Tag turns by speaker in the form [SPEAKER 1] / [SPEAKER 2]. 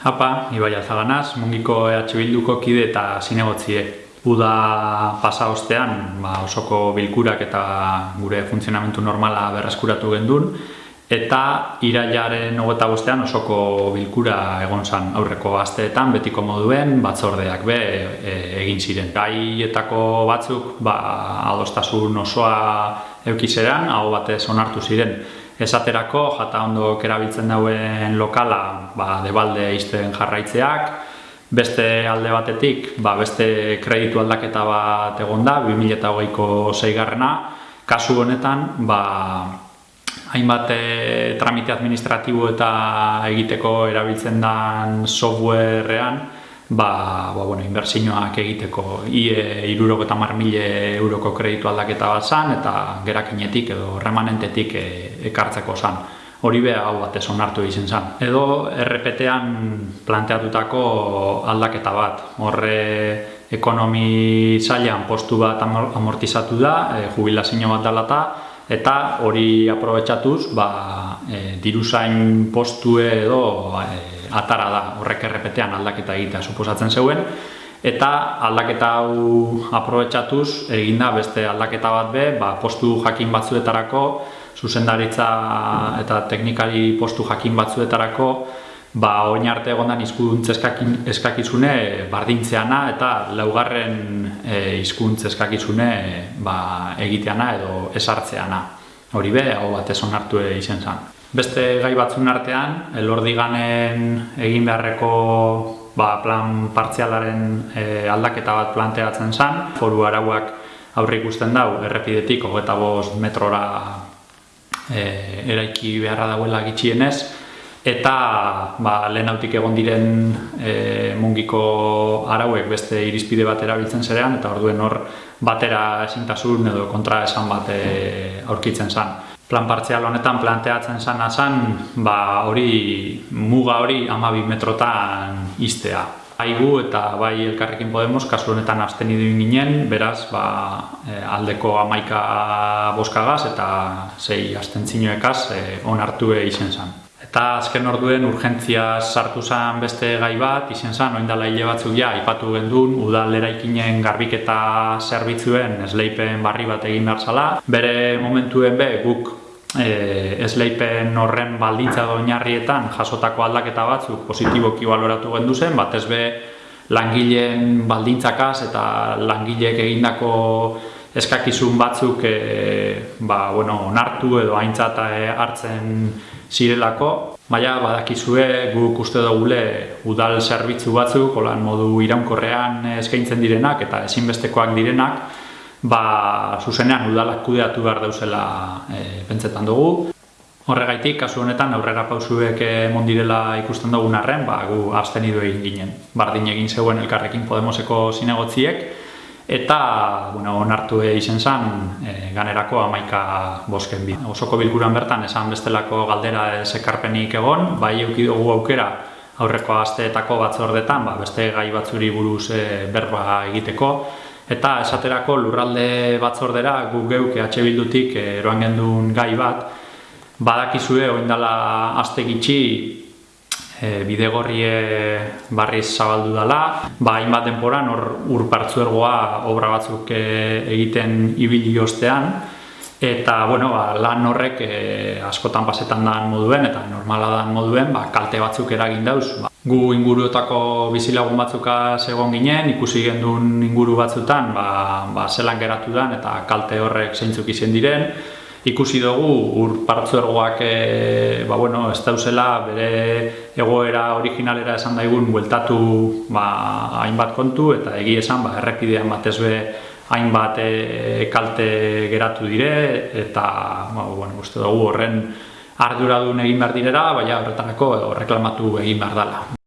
[SPEAKER 1] Hapa, Ibai Alzaganaz, mungiko EH Bilduko kide eta zinegotzie. Uda pasa ostean, ba, osoko bilkurak eta gure funtzionamentu normala berreskuratu gendun, eta irailaren hogeta bostean osoko bilkura egon zan aurreko asteetan, betiko moduen, batzordeak be e, egin ziren. Gaietako batzuk, ba, adostasun osoa eukizeran, hau batez onartu ziren. Esaterako, jata ondo erabiltzen dauen lokala, ba, debalde izten jarraitzeak, beste alde batetik, ba, beste kreditu aldaketa bat egon da, 2008ko zeigarrena, kasu honetan, ba, hainbat e, tramite administratibo eta egiteko erabiltzen den softwarean, ba, ba, bueno, inbertsioak egiteko IE iruroko eta mile euroko kreditu aldaketa bat zan, eta gerakinetik edo remanentetik e, ekartzeko zan. Hori beha hau batez onartu izen zan. Edo RPT-an planteatutako aldaketa bat. Horre ekonomi zailan postu bat amortizatu da, e, jubilazio bat dalata, eta hori aprobetsatuz, ba, e, diruzain postue edo e, atara da horrek errepetean aldaketa egitea suposatzen zeuen eta aldaketa hau aprobetsatuz eginda beste aldaketa bat be, ba, postu jakin batzuetarako zuzendaritza eta teknikari postu jakin batzuetarako ba, oin arte egondan izkuntz eskakizune bardintzeana eta laugarren e, izkuntz eskakizune ba, egiteana edo esartzeana. Hori be, hau bat ez onartu izen zen. Beste gai batzun artean, elordiganen egin beharreko ba, plan partzialaren e, aldaketa bat planteatzen zen. Foru arauak aurre ikusten dau, errepidetik hogeta bost metrora e, eraiki beharra dauela gitxienez. Eta ba, lehen hautik egon diren e, mungiko arauek beste irizpide bat erabiltzen zerean, eta orduen hor batera esintasun edo kontra esan bat aurkitzen zen plan partzial honetan planteatzen zana zen, ba hori muga hori 12 metrotan iztea. Aigu eta bai elkarrekin Podemos kasu honetan absteni ginen, beraz ba, e, aldeko amaika boskagaz eta sei astentzinoekaz e, onartu izen zen. Eta azken orduen urgentzia sartu zen beste gai bat, izen zen, oindala hile batzuk ja, ipatu gendun, udal eraikinen garbiketa zerbitzuen esleipen barri bat egin behar zala. Bere momentuen be, guk e, esleipen horren baldintza doinarrietan jasotako aldaketa batzuk positiboki baloratu gendu zen, batez be langileen baldintzakaz eta langileek egindako eskakizun batzuk e, ba, bueno, onartu edo aintzata e, hartzen zirelako. Baina badakizue guk uste dugule udal zerbitzu batzuk, holan modu iraunkorrean eskaintzen direnak eta ezinbestekoak direnak, ba, zuzenean udalak kudeatu behar dauzela e, pentsetan dugu. Horregaitik, kasu honetan, aurrera pausuek emon direla ikusten dugun arren, ba, gu abstenidu egin ginen. Bardin egin zeuen elkarrekin Podemoseko zinegotziek, eta bueno, onartu izen zen e, ganerako amaika bosken bi. Osoko bilkuran bertan esan bestelako galdera ekarpenik egon, bai eukidugu aukera aurreko asteetako batzordetan, ba, beste gai batzuri buruz e, berba egiteko, Eta esaterako lurralde batzordera gu geuk EH Bildutik eroan gendun gai bat, badakizue oindala aste gitxi e, bidegorrie barriz zabaldu dela, ba hainbat denporan hor ur partzuergoa obra batzuk e, egiten ibili ostean, eta bueno, ba, lan horrek e, askotan pasetan dan moduen eta normala dan moduen ba, kalte batzuk eragin dauz. Ba, gu inguruetako bizilagun batzuka egon ginen, ikusi gendun inguru batzutan, ba, ba zelan geratu dan eta kalte horrek zeintzuk izen diren. Ikusi dugu ur partzuergoak e, ba, bueno, ez dauzela bere egoera originalera esan daigun bueltatu ba, hainbat kontu eta egi esan ba, errepidean batez be hainbat e, kalte geratu dire eta ba, bueno, uste dugu horren arduradun egin behar direra, baina horretarako reklamatu egin behar dela.